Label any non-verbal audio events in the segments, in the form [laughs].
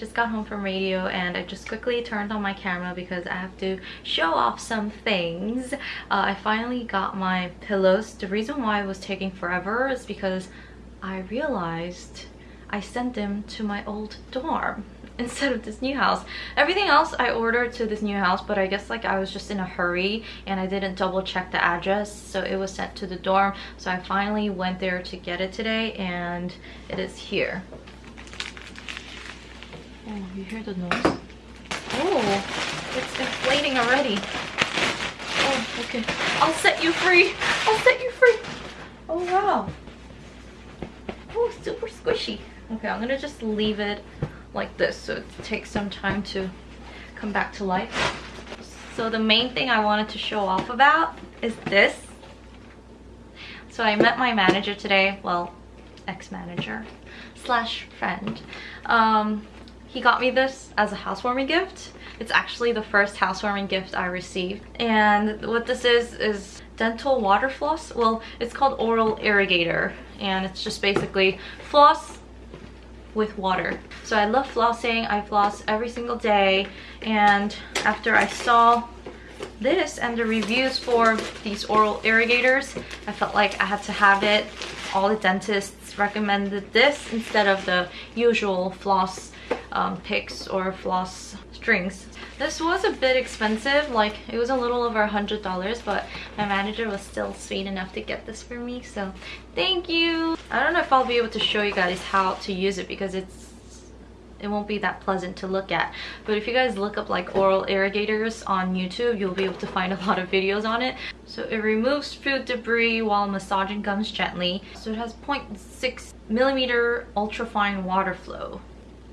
just got home from radio and I just quickly turned on my camera because I have to show off some things. Uh, I finally got my pillows. The reason why it was taking forever is because I realized I sent them to my old dorm [laughs] instead of this new house everything else i ordered to this new house but i guess like i was just in a hurry and i didn't double check the address so it was sent to the dorm so i finally went there to get it today and it is here oh you hear the noise? Oh it's inflating already. Oh okay. I'll set you free. I'll set you free. Oh wow. Oh super squishy. Okay i'm gonna just leave it like this so it takes some time to come back to life. So the main thing i wanted to show off about is this. So i met my manager today. Well ex-manager slash friend. Um he got me this as a housewarming gift it's actually the first housewarming gift i received and what this is is dental water floss well it's called oral irrigator and it's just basically floss with water. So I love flossing. I floss every single day. And after I saw this and the reviews for these oral irrigators, I felt like I had to have it. All the dentists recommended this instead of the usual floss um, picks or floss strings. This was a bit expensive, like it was a little over a hundred dollars, but my manager was still sweet enough to get this for me, so thank you. I don't know if I'll be able to show you guys how to use it because it's it won't be that pleasant to look at but if you guys look up like oral irrigators on youtube you'll be able to find a lot of videos on it so it removes food debris while massaging gums gently so it has 0.6 millimeter ultra fine water flow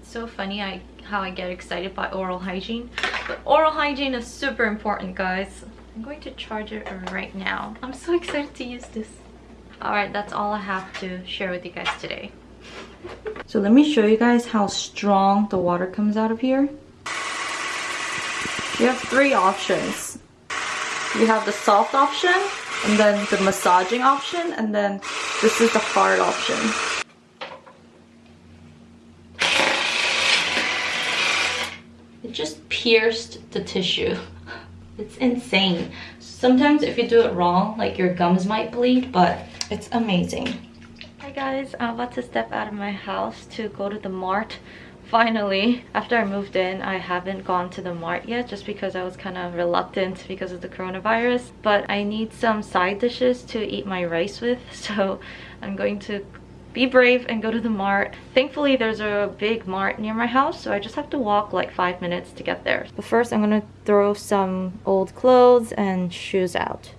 so funny I how I get excited by oral hygiene. But oral hygiene is super important, guys. I'm going to charge it right now. I'm so [laughs] excited to use this. Alright, that's all I have to share with you guys today. So let me show you guys how strong the water comes out of here. You have three options. You have the soft option, and then the massaging option, and then this is the hard option. Just pierced the tissue. It's insane. Sometimes if you do it wrong, like your gums might bleed, but it's amazing. Hi guys, I'm about to step out of my house to go to the mart. Finally, after I moved in, I haven't gone to the mart yet just because I was kind of reluctant because of the coronavirus. But I need some side dishes to eat my rice with, [laughs] so I'm going to be brave and go to the mart. Thankfully, there's a big mart near my house, so I just have to walk like five minutes to get there. But first, I'm gonna throw some old clothes and shoes out.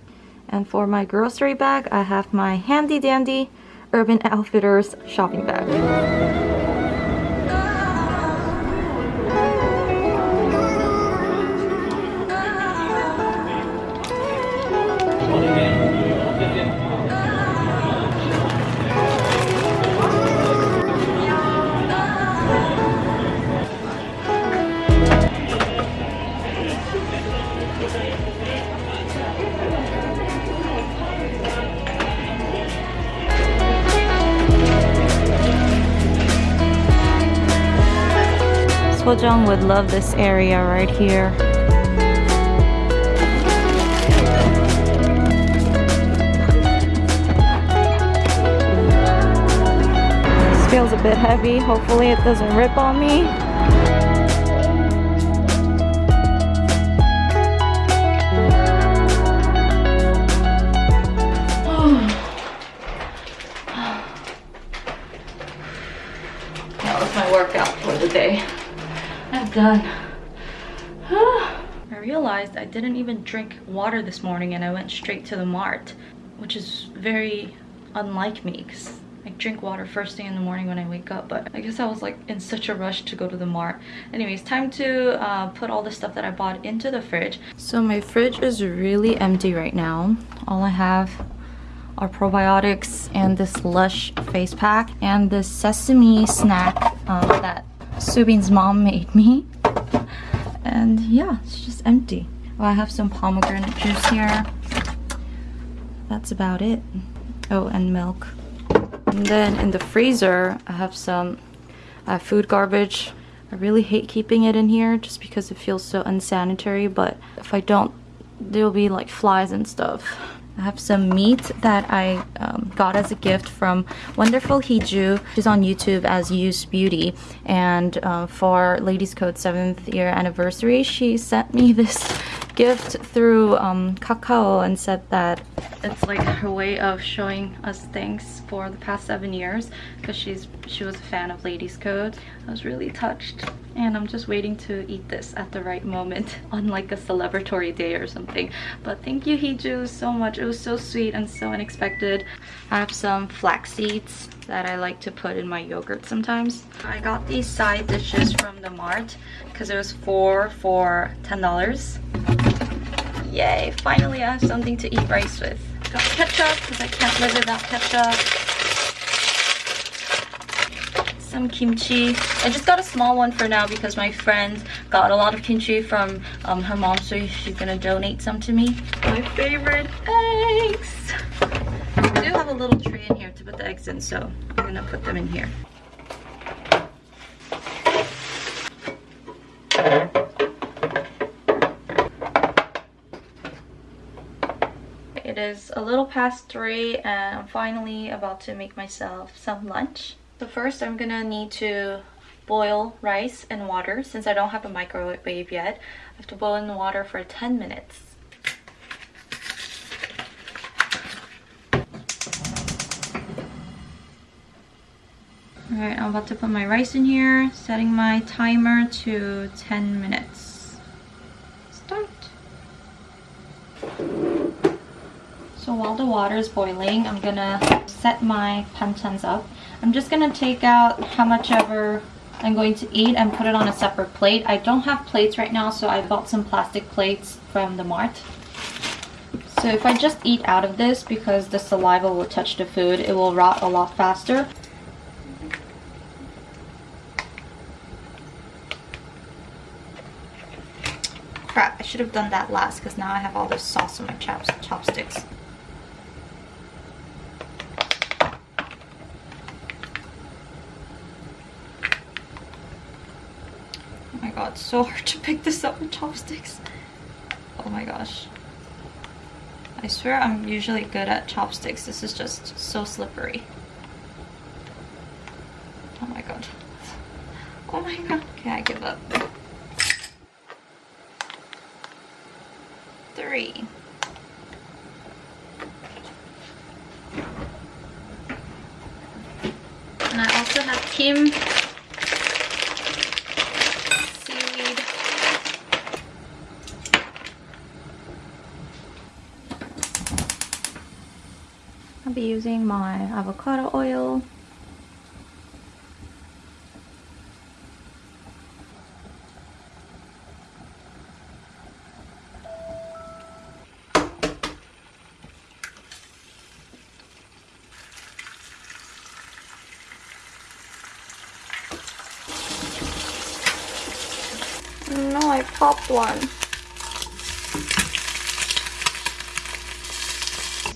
And for my grocery bag, I have my handy dandy Urban Outfitters shopping bag. Sojung would love this area right here. This feels a bit heavy. Hopefully it doesn't rip on me. Done. I realized I didn't even drink water this morning and I went straight to the mart, which is very unlike me because I drink water first thing in the morning when I wake up, but I guess I was like in such a rush to go to the mart. Anyways, time to uh, put all the stuff that I bought into the fridge. So my fridge is really empty right now. All I have are probiotics and this Lush face pack and this sesame snack um, that Subin's mom made me. And yeah, it's just empty. I have some pomegranate juice here. That's about it. Oh, and milk. And then in the freezer, I have some uh, food garbage. I really hate keeping it in here just because it feels so unsanitary, but if I don't, there'll be like flies and stuff. I have some meat that I um, got as a gift from Wonderful Hiju. She's on YouTube as Use Beauty. And uh, for Ladies Code 7th year anniversary, she sent me [laughs] this gift through um, Kakao and said that it's like her way of showing us things for the past seven years because she's she was a fan of Ladies Code. I was really touched and I'm just waiting to eat this at the right moment [laughs] on like a celebratory day or something. But thank you Heju so much. It was so sweet and so unexpected. I have some flax seeds that I like to put in my yogurt sometimes. I got these side dishes from the Mart because it was four for $10. Yay, finally I have something to eat rice with. Got ketchup because I can't live without ketchup. Some kimchi. I just got a small one for now because my friend got a lot of kimchi from um, her mom so she's gonna donate some to me. My favorite eggs! I do have a little tray in here to put the eggs in so I'm gonna put them in here. It is a little past 3 and I'm finally about to make myself some lunch. So first I'm gonna need to boil rice and water since I don't have a microwave yet. I have to boil in the water for 10 minutes. Alright, I'm about to put my rice in here, setting my timer to 10 minutes. Start. So while the water is boiling, I'm gonna set my panchans up. I'm just gonna take out how much ever I'm going to eat and put it on a separate plate. I don't have plates right now, so I bought some plastic plates from the mart. So if I just eat out of this, because the saliva will touch the food, it will rot a lot faster. Crap, I should have done that last because now I have all this sauce on my chops chopsticks. So hard to pick this up with chopsticks. Oh my gosh. I swear I'm usually good at chopsticks. This is just so slippery. Oh my god. Oh my god. Okay, I give up. Three. And I also have Kim seaweed. I'll be using my avocado oil. No, I popped one.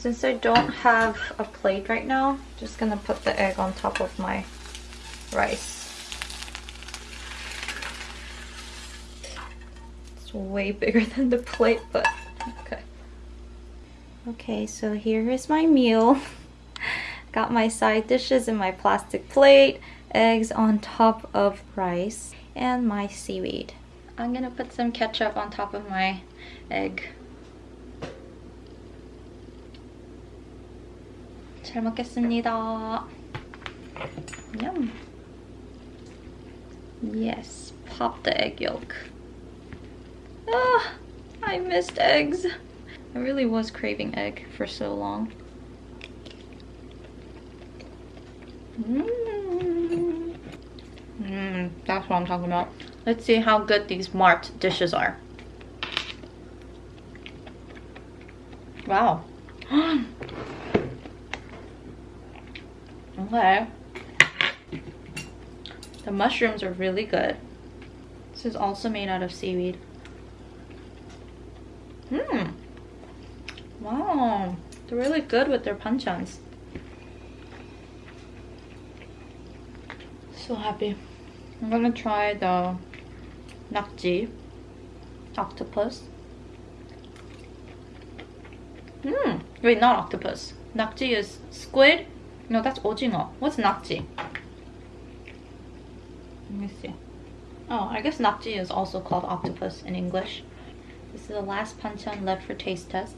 Since I don't have a plate right now, I'm just gonna put the egg on top of my rice. It's way bigger [laughs] than the plate, but okay. Okay, so here is my meal. [laughs] Got my side dishes in my plastic plate, eggs on top of rice, and my seaweed. I'm gonna put some ketchup on top of my egg. 잘 먹겠습니다. Yum. Yes, pop the egg yolk. Ah, I missed eggs. I really was craving egg for so long. Mmm. Mmm, that's what I'm talking about. Let's see how good these Mart dishes are. Wow. [gasps] [gasps] [gasps] okay. The mushrooms are really good. This is also made out of seaweed. Mmm. Wow. They're really good with their panchans. So happy. I'm gonna try the nakji octopus. Hmm. Wait, not octopus. Nakji is squid. No, that's ojingo. What's nakji? Let me see. Oh, I guess nakji is also called octopus in English. This is the last panchan left for taste test.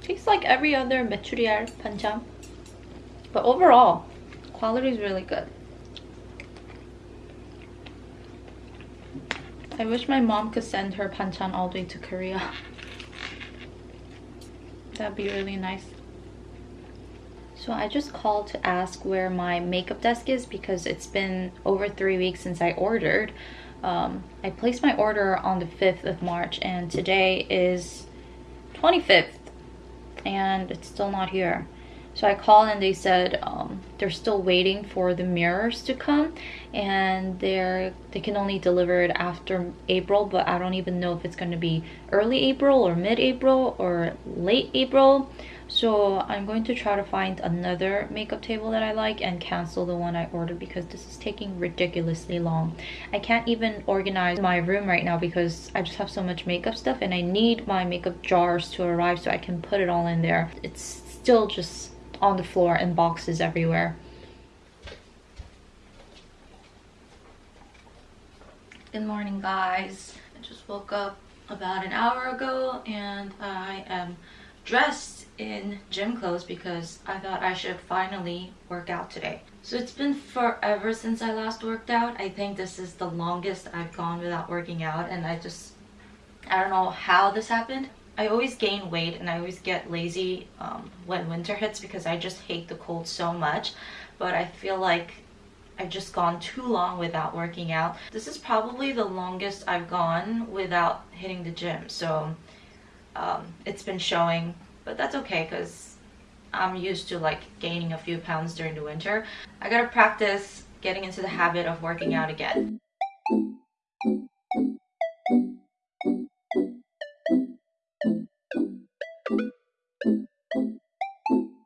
Tastes like every other mechuryal panchan. But overall, quality is really good. I wish my mom could send her panchan all the way to Korea. [laughs] That'd be really nice. So I just called to ask where my makeup desk is because it's been over three weeks since I ordered. Um, I placed my order on the 5th of March and today is 25th and it's still not here. So I called and they said um, they're still waiting for the mirrors to come and they're they can only deliver it after April but I don't even know if it's going to be early April or mid-April or late April. So I'm going to try to find another makeup table that I like and cancel the one I ordered because this is taking ridiculously long. I can't even organize my room right now because I just have so much makeup stuff and I need my makeup jars to arrive so I can put it all in there. It's still just on the floor and boxes everywhere. Good morning guys. I just woke up about an hour ago and I am dressed in gym clothes because I thought I should finally work out today. So it's been forever since I last worked out. I think this is the longest I've gone without working out and I just, I don't know how this happened. I always gain weight and I always get lazy um, when winter hits because I just hate the cold so much. But I feel like I've just gone too long without working out. This is probably the longest I've gone without hitting the gym. So um, it's been showing, but that's okay because I'm used to like gaining a few pounds during the winter. I gotta practice getting into the habit of working out again.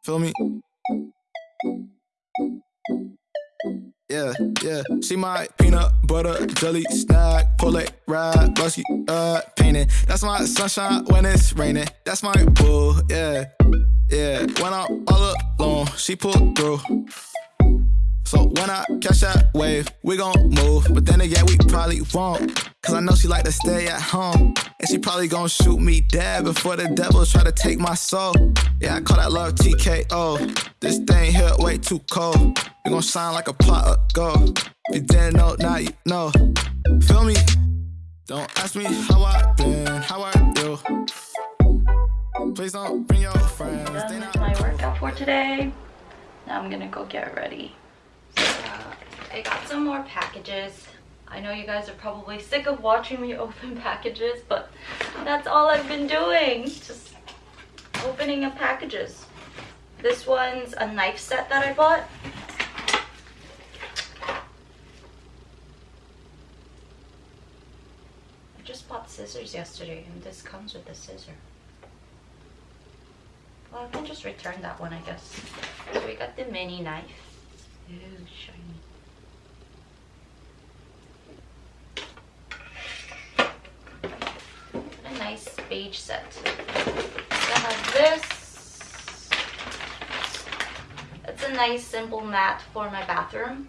Feel me? Yeah, yeah. She my peanut butter jelly snack, pull it ride, busky, uh, painting. That's my sunshine when it's raining. That's my boo, yeah, yeah. When I'm all alone, she pull through. So when I catch that wave, we gon' move. But then again, we probably won't. Cause I know she like to stay at home. And she probably gon' shoot me dead before the devil try to take my soul. Yeah, I call that love TKO. This thing here way too cold. We gon' shine like a pot of gold. If you didn't know, now you know. Feel me? Don't ask me how I been, how I do. Please don't bring your friends. Done with my workout for today. Now I'm gonna go get ready. I got some more packages. I know you guys are probably sick of watching me [laughs] open packages, but that's all I've been doing. Just opening up packages. This one's a knife set that I bought. I just bought scissors yesterday and this comes with a scissor. Well, I can just return that one, I guess. So we got the mini knife. A nice beige set. I have this. It's a nice simple mat for my bathroom.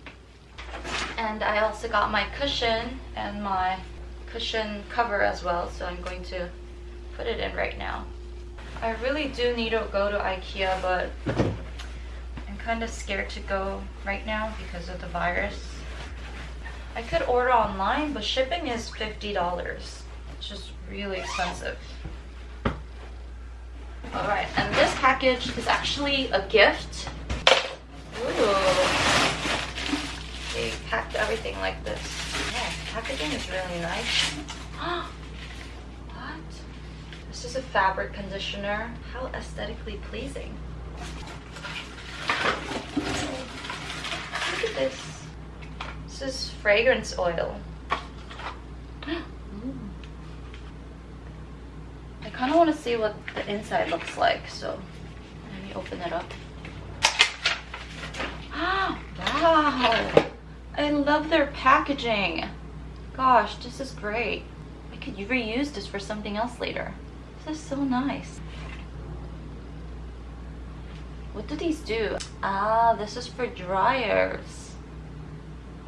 And I also got my cushion and my cushion cover as well. So I'm going to put it in right now. I really do need to go to Ikea, but kind of scared to go right now because of the virus. I could order online, but shipping is $50. It's just really expensive. Alright, and this package is actually a gift. Ooh. They packed everything like this. Yeah, packaging is really nice. [gasps] what? This is a fabric conditioner. How aesthetically pleasing. Look at this. This is fragrance oil. I kind of want to see what the inside looks like, so let me open it up. Ah, [gasps] Wow. I love their packaging. Gosh, this is great. I could reuse this for something else later. This is so nice. What do these do? Ah, this is for dryers.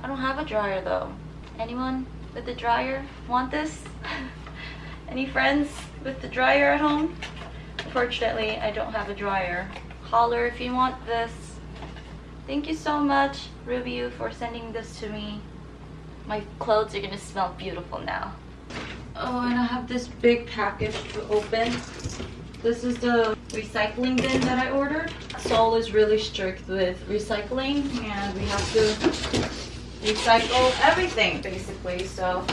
I don't have a dryer though. Anyone with a dryer want this? [laughs] Any friends with the dryer at home? Unfortunately, I don't have a dryer. Holler if you want this. Thank you so much, Ruby, for sending this to me. My clothes are gonna smell beautiful now. Oh, and I have this big package to open. This is the recycling bin that I ordered. Seoul is really strict with recycling and we have to recycle everything basically, so.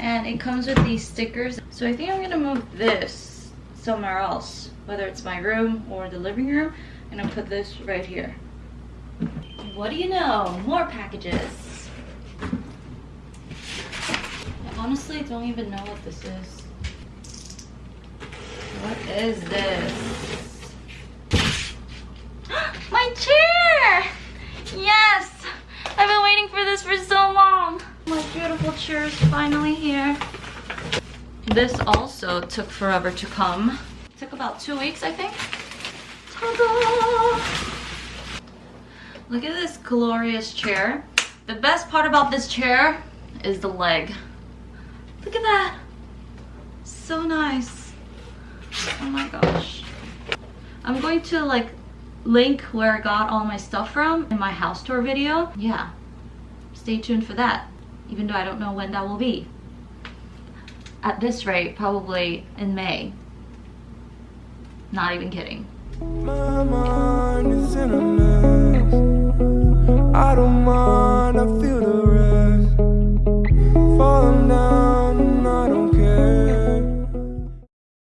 And it comes with these stickers. So I think I'm gonna move this somewhere else, whether it's my room or the living room, and I'll put this right here. What do you know? More packages. I honestly don't even know what this is. What is this? [gasps] My chair! Yes! I've been waiting for this for so long. My beautiful chair is finally here. This also took forever to come. took about two weeks, I think. Ta-da! Look at this glorious chair. The best part about this chair is the leg. Look at that. So nice oh my gosh. I'm going to like link where i got all my stuff from in my house tour video. Yeah. Stay tuned for that even though i don't know when that will be. At this rate probably in may. Not even kidding. I don't mind, I feel